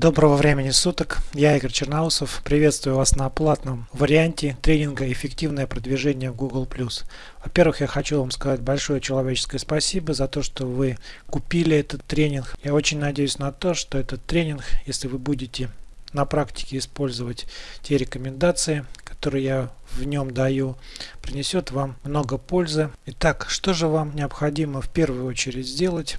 Доброго времени суток, я Игорь Черноусов, приветствую вас на платном варианте тренинга «Эффективное продвижение в Google+.» Во-первых, я хочу вам сказать большое человеческое спасибо за то, что вы купили этот тренинг. Я очень надеюсь на то, что этот тренинг, если вы будете на практике использовать те рекомендации, которые я в нем даю, принесет вам много пользы. Итак, что же вам необходимо в первую очередь сделать?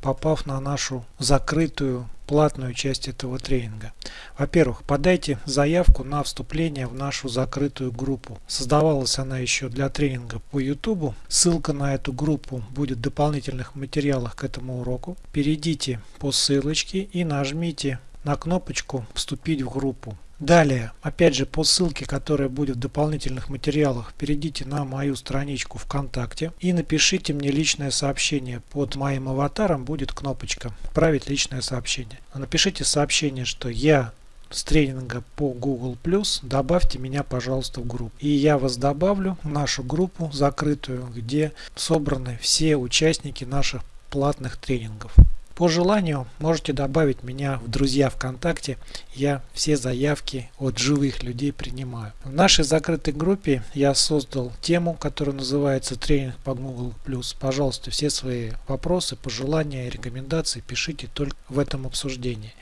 Попав на нашу закрытую платную часть этого тренинга. Во-первых, подайте заявку на вступление в нашу закрытую группу. Создавалась она еще для тренинга по YouTube. Ссылка на эту группу будет в дополнительных материалах к этому уроку. Перейдите по ссылочке и нажмите на кнопочку «Вступить в группу». Далее, опять же по ссылке, которая будет в дополнительных материалах, перейдите на мою страничку ВКонтакте и напишите мне личное сообщение. Под моим аватаром будет кнопочка «Отправить личное сообщение». Напишите сообщение, что я с тренинга по Google+, добавьте меня, пожалуйста, в группу. И я вас добавлю в нашу группу закрытую, где собраны все участники наших платных тренингов. По желанию можете добавить меня в друзья ВКонтакте. Я все заявки от живых людей принимаю. В нашей закрытой группе я создал тему, которая называется тренинг по Google+. Пожалуйста, все свои вопросы, пожелания и рекомендации пишите только в этом обсуждении.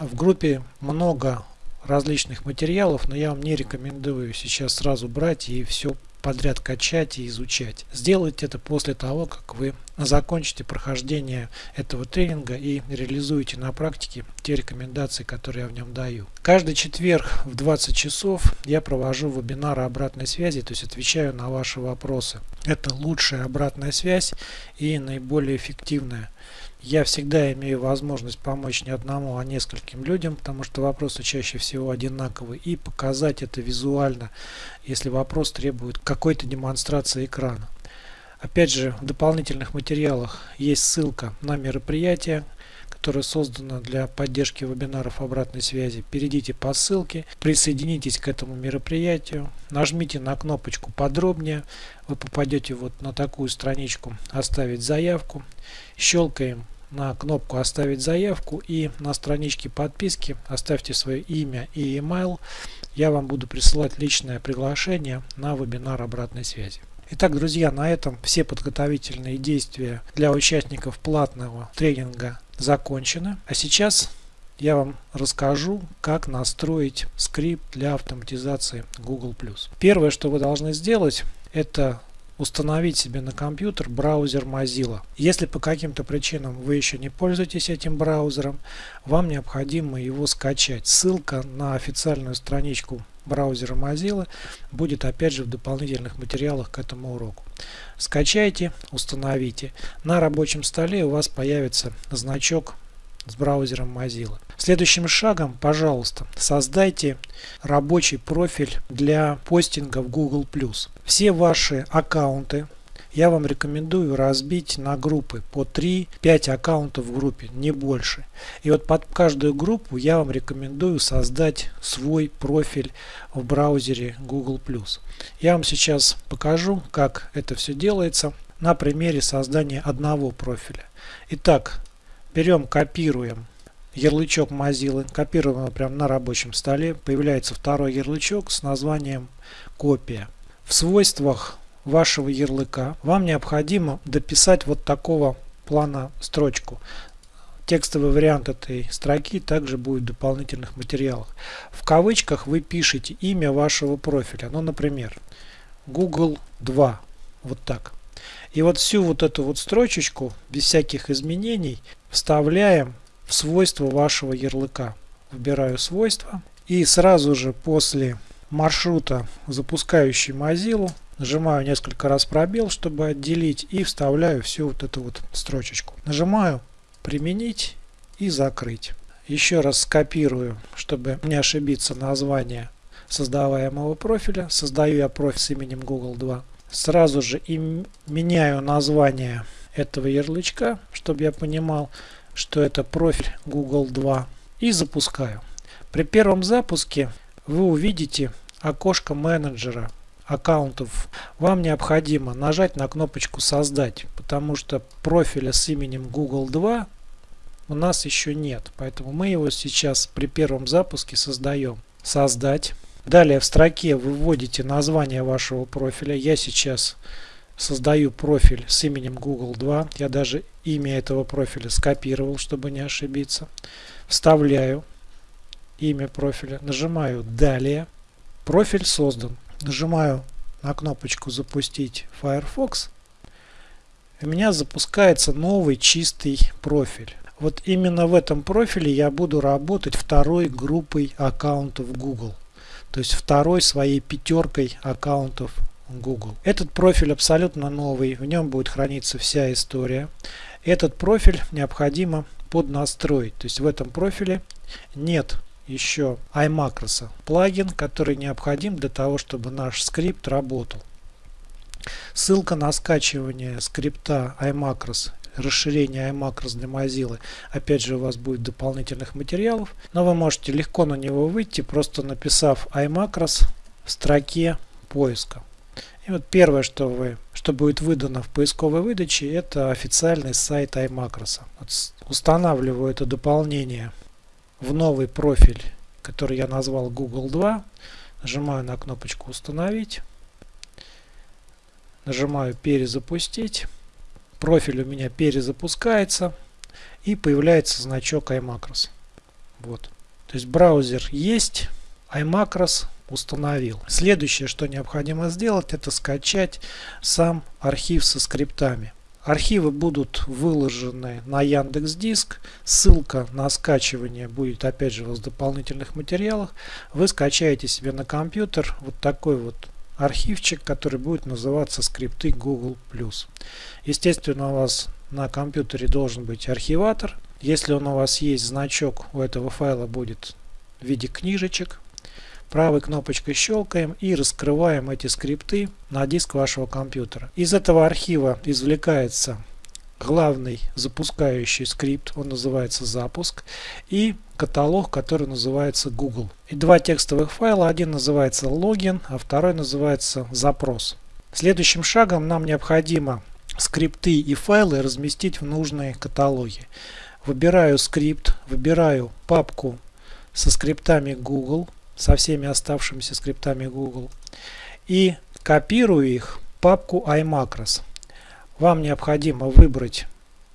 В группе много различных материалов, но я вам не рекомендую сейчас сразу брать и все подряд качать и изучать. Сделайте это после того, как вы закончите прохождение этого тренинга и реализуете на практике те рекомендации, которые я в нем даю. Каждый четверг в 20 часов я провожу вебинары обратной связи, то есть отвечаю на ваши вопросы. Это лучшая обратная связь и наиболее эффективная. Я всегда имею возможность помочь не одному, а нескольким людям, потому что вопросы чаще всего одинаковые, и показать это визуально, если вопрос требует какой-то демонстрации экрана. Опять же, в дополнительных материалах есть ссылка на мероприятие, которое создано для поддержки вебинаров обратной связи. Перейдите по ссылке, присоединитесь к этому мероприятию, нажмите на кнопочку подробнее, вы попадете вот на такую страничку «Оставить заявку», щелкаем на кнопку «Оставить заявку» и на страничке подписки оставьте свое имя и email. Я вам буду присылать личное приглашение на вебинар обратной связи. Итак, друзья, на этом все подготовительные действия для участников платного тренинга закончены. А сейчас я вам расскажу, как настроить скрипт для автоматизации Google+. Первое, что вы должны сделать, это установить себе на компьютер браузер Mozilla. Если по каким-то причинам вы еще не пользуетесь этим браузером, вам необходимо его скачать. Ссылка на официальную страничку браузера Mozilla будет опять же в дополнительных материалах к этому уроку. Скачайте, установите. На рабочем столе у вас появится значок с браузером Mozilla. Следующим шагом, пожалуйста, создайте рабочий профиль для постинга в Google+. Все ваши аккаунты я вам рекомендую разбить на группы по 3-5 аккаунтов в группе, не больше. И вот под каждую группу я вам рекомендую создать свой профиль в браузере Google+. Я вам сейчас покажу, как это все делается на примере создания одного профиля. Итак, Берем, копируем ярлычок Mozilla, копируем его прямо на рабочем столе. Появляется второй ярлычок с названием копия. В свойствах вашего ярлыка вам необходимо дописать вот такого плана строчку. Текстовый вариант этой строки также будет в дополнительных материалах. В кавычках вы пишете имя вашего профиля. Ну, например, Google 2. Вот так. И вот всю вот эту вот строчечку без всяких изменений вставляем в свойства вашего ярлыка. Выбираю свойства и сразу же после маршрута, запускающий Mozilla, нажимаю несколько раз пробел, чтобы отделить и вставляю всю вот эту вот строчечку. Нажимаю применить и закрыть. Еще раз скопирую, чтобы не ошибиться название создаваемого профиля. Создаю я профиль с именем Google 2. Сразу же и меняю название этого ярлычка, чтобы я понимал, что это профиль Google 2 и запускаю. При первом запуске вы увидите окошко менеджера аккаунтов. Вам необходимо нажать на кнопочку создать, потому что профиля с именем Google 2 у нас еще нет. Поэтому мы его сейчас при первом запуске создаем. Создать. Далее в строке вы вводите название вашего профиля. Я сейчас создаю профиль с именем Google 2. Я даже имя этого профиля скопировал, чтобы не ошибиться. Вставляю имя профиля, нажимаю «Далее». Профиль создан. Нажимаю на кнопочку «Запустить Firefox». У меня запускается новый чистый профиль. Вот именно в этом профиле я буду работать второй группой аккаунтов Google. То есть второй своей пятеркой аккаунтов Google. Этот профиль абсолютно новый, в нем будет храниться вся история. Этот профиль необходимо поднастроить. То есть в этом профиле нет еще iMacros, плагин, который необходим для того, чтобы наш скрипт работал. Ссылка на скачивание скрипта iMacros, расширение iMacros для Mozilla, опять же у вас будет дополнительных материалов, но вы можете легко на него выйти, просто написав iMacros в строке поиска. И вот первое, что, вы, что будет выдано в поисковой выдаче, это официальный сайт iMacros. Вот устанавливаю это дополнение в новый профиль, который я назвал Google 2. Нажимаю на кнопочку «Установить». Нажимаю «Перезапустить». Профиль у меня перезапускается и появляется значок iMacros. Вот. То есть браузер есть, iMacros установил. Следующее, что необходимо сделать, это скачать сам архив со скриптами. Архивы будут выложены на Яндекс Диск. Ссылка на скачивание будет опять же в дополнительных материалах. Вы скачаете себе на компьютер вот такой вот архивчик, который будет называться скрипты Google+. Естественно, у вас на компьютере должен быть архиватор. Если он у вас есть, значок у этого файла будет в виде книжечек правой кнопочкой щелкаем и раскрываем эти скрипты на диск вашего компьютера. Из этого архива извлекается главный запускающий скрипт, он называется запуск, и каталог, который называется Google. И два текстовых файла, один называется логин, а второй называется запрос. Следующим шагом нам необходимо скрипты и файлы разместить в нужные каталоги. Выбираю скрипт, выбираю папку со скриптами Google, со всеми оставшимися скриптами Google и копирую их в папку iMacros. Вам необходимо выбрать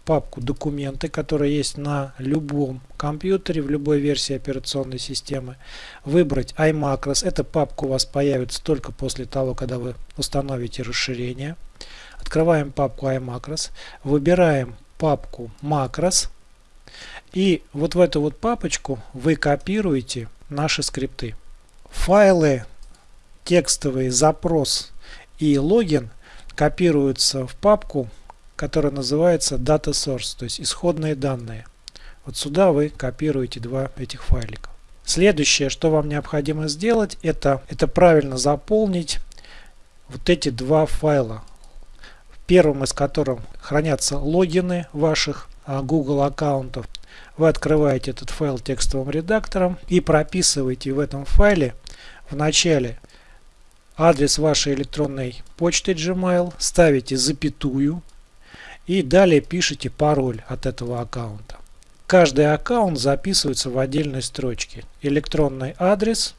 папку документы, которая есть на любом компьютере, в любой версии операционной системы. Выбрать iMacros. Эта папка у вас появится только после того, когда вы установите расширение. Открываем папку iMacros. Выбираем папку Macros. И вот в эту вот папочку вы копируете наши скрипты. Файлы текстовый запрос и логин копируются в папку, которая называется Data Source, то есть исходные данные. Вот сюда вы копируете два этих файлика. Следующее, что вам необходимо сделать, это, это правильно заполнить вот эти два файла. В первом из которых хранятся логины ваших а, Google аккаунтов, вы открываете этот файл текстовым редактором и прописываете в этом файле в начале адрес вашей электронной почты Gmail, ставите запятую и далее пишите пароль от этого аккаунта. Каждый аккаунт записывается в отдельной строчке. Электронный адрес,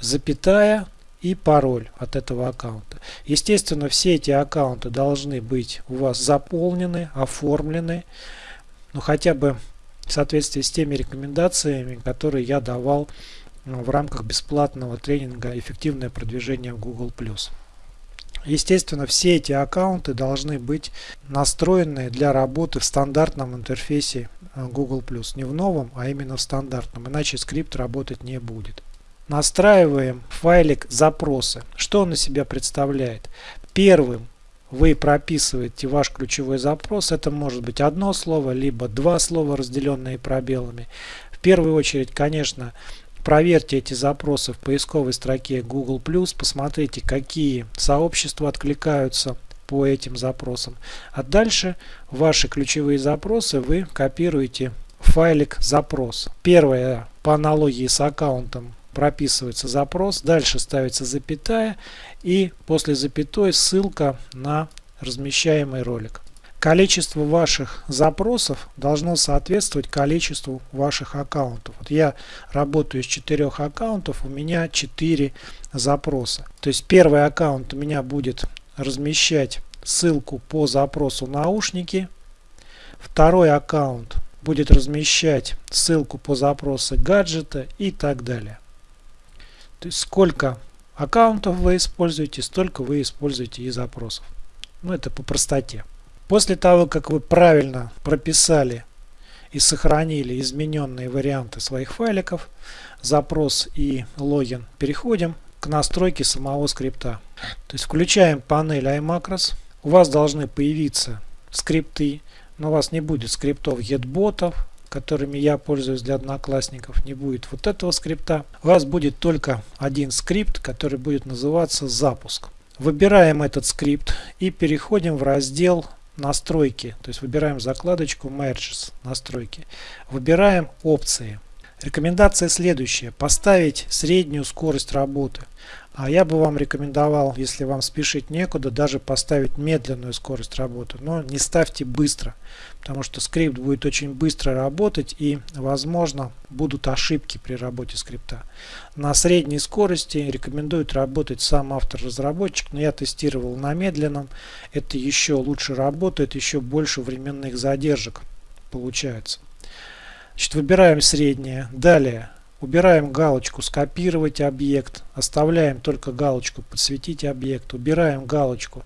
запятая и пароль от этого аккаунта. Естественно, все эти аккаунты должны быть у вас заполнены, оформлены, ну хотя бы в соответствии с теми рекомендациями, которые я давал ну, в рамках бесплатного тренинга «Эффективное продвижение в Google+.» Естественно, все эти аккаунты должны быть настроены для работы в стандартном интерфейсе э, Google+. Не в новом, а именно в стандартном, иначе скрипт работать не будет. Настраиваем файлик запросы. Что он из себя представляет? Первым вы прописываете ваш ключевой запрос. Это может быть одно слово, либо два слова, разделенные пробелами. В первую очередь, конечно, проверьте эти запросы в поисковой строке Google+, посмотрите, какие сообщества откликаются по этим запросам. А дальше ваши ключевые запросы вы копируете в файлик запрос. Первое по аналогии с аккаунтом прописывается запрос, дальше ставится запятая и после запятой ссылка на размещаемый ролик. количество ваших запросов должно соответствовать количеству ваших аккаунтов. Вот я работаю с четырех аккаунтов, у меня 4 запроса. То есть первый аккаунт у меня будет размещать ссылку по запросу наушники. Второй аккаунт будет размещать ссылку по запросу гаджета и так далее. То есть сколько аккаунтов вы используете, столько вы используете и запросов. Ну это по простоте. После того, как вы правильно прописали и сохранили измененные варианты своих файликов, запрос и логин, переходим к настройке самого скрипта. То есть включаем панель iMacros. У вас должны появиться скрипты, но у вас не будет скриптов getbotов, которыми я пользуюсь для одноклассников. Не будет вот этого скрипта. У вас будет только один скрипт, который будет называться запуск. Выбираем этот скрипт и переходим в раздел настройки. То есть выбираем закладочку Merges настройки. Выбираем опции. Рекомендация следующая. Поставить среднюю скорость работы. А я бы вам рекомендовал, если вам спешить некуда, даже поставить медленную скорость работы. Но не ставьте быстро, потому что скрипт будет очень быстро работать и, возможно, будут ошибки при работе скрипта. На средней скорости рекомендует работать сам автор-разработчик, но я тестировал на медленном. Это еще лучше работает, еще больше временных задержек получается. Значит, выбираем среднее. Далее Убираем галочку «Скопировать объект», оставляем только галочку «Подсветить объект», убираем галочку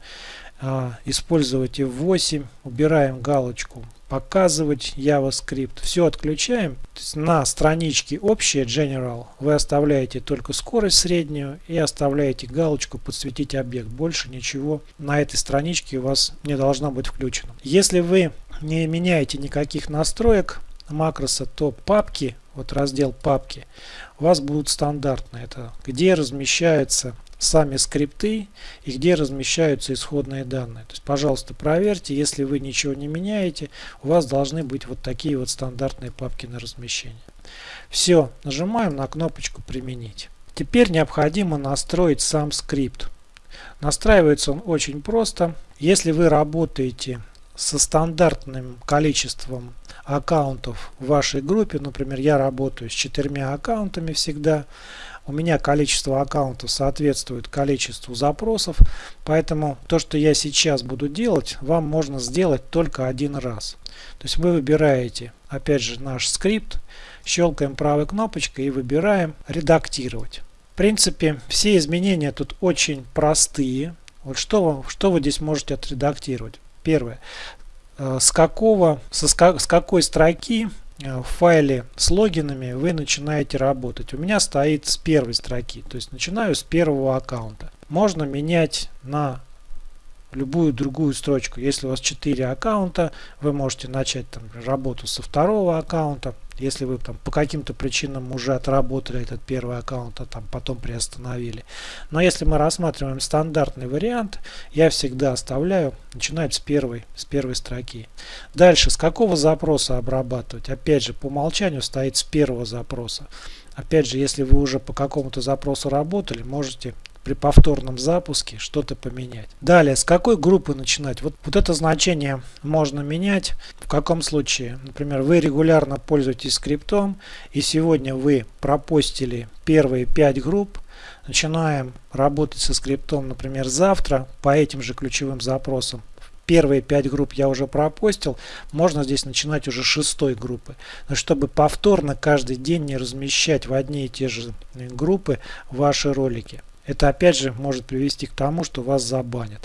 а, «Использовать F8», убираем галочку «Показывать JavaScript». Все отключаем. на страничке «Общее» General вы оставляете только скорость среднюю и оставляете галочку «Подсветить объект». Больше ничего на этой страничке у вас не должно быть включено. Если вы не меняете никаких настроек макроса, то папки вот раздел папки, у вас будут стандартные. Это где размещаются сами скрипты и где размещаются исходные данные. То есть, пожалуйста, проверьте, если вы ничего не меняете, у вас должны быть вот такие вот стандартные папки на размещение. Все, нажимаем на кнопочку «Применить». Теперь необходимо настроить сам скрипт. Настраивается он очень просто. Если вы работаете со стандартным количеством аккаунтов в вашей группе, например, я работаю с четырьмя аккаунтами всегда, у меня количество аккаунтов соответствует количеству запросов, поэтому то, что я сейчас буду делать, вам можно сделать только один раз. То есть вы выбираете, опять же, наш скрипт, щелкаем правой кнопочкой и выбираем «Редактировать». В принципе, все изменения тут очень простые. Вот что, что вы здесь можете отредактировать? Первое. Э, с какого, со, с какой строки э, в файле с логинами вы начинаете работать. У меня стоит с первой строки, то есть начинаю с первого аккаунта. Можно менять на любую другую строчку. Если у вас 4 аккаунта, вы можете начать там, работу со второго аккаунта. Если вы там по каким-то причинам уже отработали этот первый аккаунт, а там потом приостановили. Но если мы рассматриваем стандартный вариант, я всегда оставляю начинать с первой, с первой строки. Дальше, с какого запроса обрабатывать? Опять же, по умолчанию стоит с первого запроса. Опять же, если вы уже по какому-то запросу работали, можете при повторном запуске что-то поменять. Далее, с какой группы начинать? Вот, вот это значение можно менять. В каком случае? Например, вы регулярно пользуетесь скриптом и сегодня вы пропустили первые 5 групп. Начинаем работать со скриптом, например, завтра по этим же ключевым запросам. Первые 5 групп я уже пропустил, можно здесь начинать уже шестой группы. Но чтобы повторно каждый день не размещать в одни и те же группы ваши ролики. Это опять же может привести к тому, что вас забанят.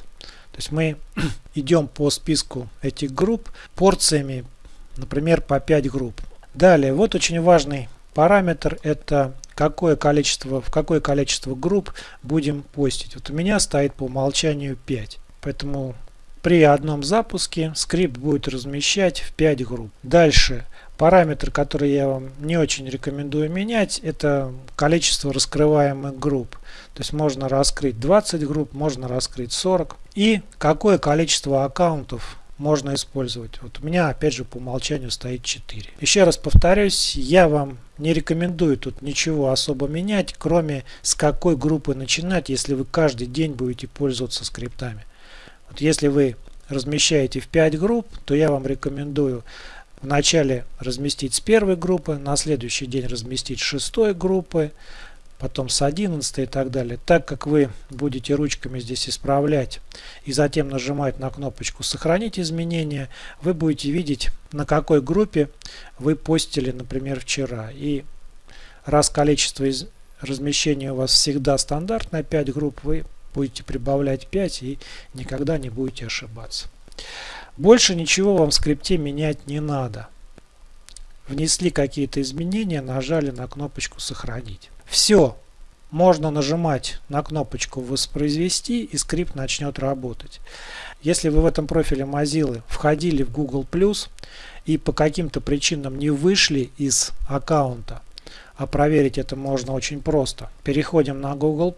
То есть мы идем по списку этих групп порциями, например, по 5 групп. Далее, вот очень важный параметр, это какое количество, в какое количество групп будем постить. Вот у меня стоит по умолчанию 5. Поэтому при одном запуске скрипт будет размещать в 5 групп. Дальше Параметр, который я вам не очень рекомендую менять, это количество раскрываемых групп. То есть можно раскрыть 20 групп, можно раскрыть 40. И какое количество аккаунтов можно использовать. Вот у меня опять же по умолчанию стоит 4. Еще раз повторюсь, я вам не рекомендую тут ничего особо менять, кроме с какой группы начинать, если вы каждый день будете пользоваться скриптами. Вот если вы размещаете в 5 групп, то я вам рекомендую вначале разместить с первой группы, на следующий день разместить с шестой группы, потом с 11 и так далее. Так как вы будете ручками здесь исправлять и затем нажимать на кнопочку «Сохранить изменения», вы будете видеть, на какой группе вы постили, например, вчера. И раз количество из размещения у вас всегда стандартное 5 групп, вы будете прибавлять 5 и никогда не будете ошибаться. Больше ничего вам в скрипте менять не надо. Внесли какие-то изменения, нажали на кнопочку «Сохранить». Все. Можно нажимать на кнопочку «Воспроизвести» и скрипт начнет работать. Если вы в этом профиле Mozilla входили в Google+, и по каким-то причинам не вышли из аккаунта, а проверить это можно очень просто. Переходим на Google+,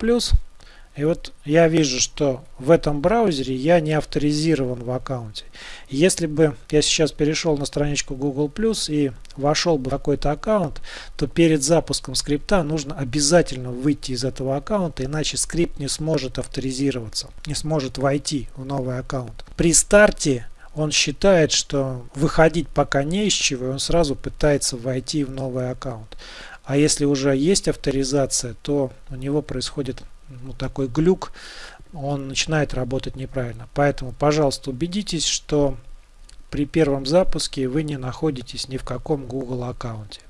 и вот я вижу, что в этом браузере я не авторизирован в аккаунте. Если бы я сейчас перешел на страничку Google Plus и вошел бы в какой-то аккаунт, то перед запуском скрипта нужно обязательно выйти из этого аккаунта, иначе скрипт не сможет авторизироваться, не сможет войти в новый аккаунт. При старте он считает, что выходить пока не из чего, и он сразу пытается войти в новый аккаунт. А если уже есть авторизация, то у него происходит ну, такой глюк, он начинает работать неправильно. Поэтому, пожалуйста, убедитесь, что при первом запуске вы не находитесь ни в каком Google аккаунте.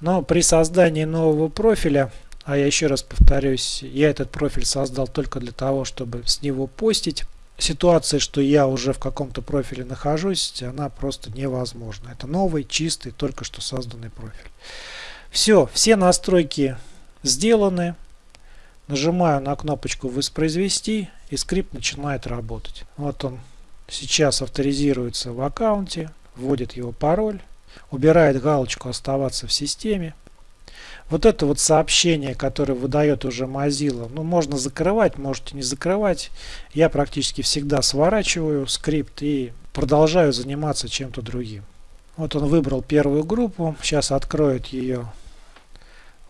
Но при создании нового профиля, а я еще раз повторюсь, я этот профиль создал только для того, чтобы с него постить, ситуация, что я уже в каком-то профиле нахожусь, она просто невозможна. Это новый, чистый, только что созданный профиль. Все, все настройки сделаны. Нажимаю на кнопочку «Воспроизвести» и скрипт начинает работать. Вот он сейчас авторизируется в аккаунте, вводит его пароль, убирает галочку «Оставаться в системе». Вот это вот сообщение, которое выдает уже Mozilla, ну можно закрывать, можете не закрывать. Я практически всегда сворачиваю скрипт и продолжаю заниматься чем-то другим. Вот он выбрал первую группу, сейчас откроет ее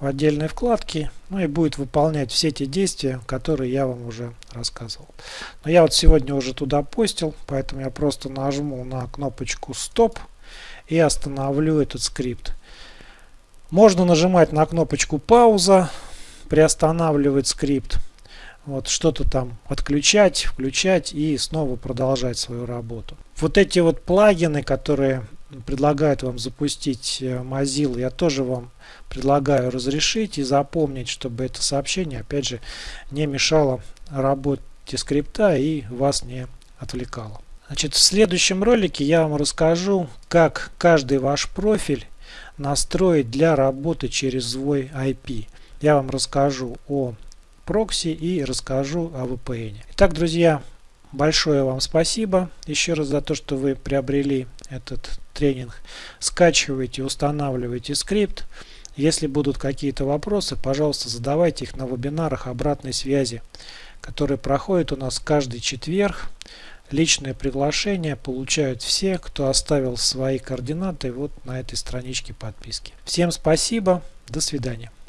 в отдельной вкладке, ну и будет выполнять все те действия, которые я вам уже рассказывал. Но я вот сегодня уже туда постил, поэтому я просто нажму на кнопочку стоп и остановлю этот скрипт. Можно нажимать на кнопочку пауза, приостанавливать скрипт, вот что-то там отключать, включать и снова продолжать свою работу. Вот эти вот плагины, которые предлагают вам запустить э, Mozilla, я тоже вам предлагаю разрешить и запомнить, чтобы это сообщение, опять же, не мешало работе скрипта и вас не отвлекало. Значит, в следующем ролике я вам расскажу, как каждый ваш профиль настроить для работы через свой IP. Я вам расскажу о прокси и расскажу о VPN. Итак, друзья, большое вам спасибо еще раз за то, что вы приобрели этот тренинг. Скачивайте, устанавливайте скрипт. Если будут какие-то вопросы, пожалуйста, задавайте их на вебинарах обратной связи, которые проходят у нас каждый четверг. Личное приглашение получают все, кто оставил свои координаты вот на этой страничке подписки. Всем спасибо, до свидания.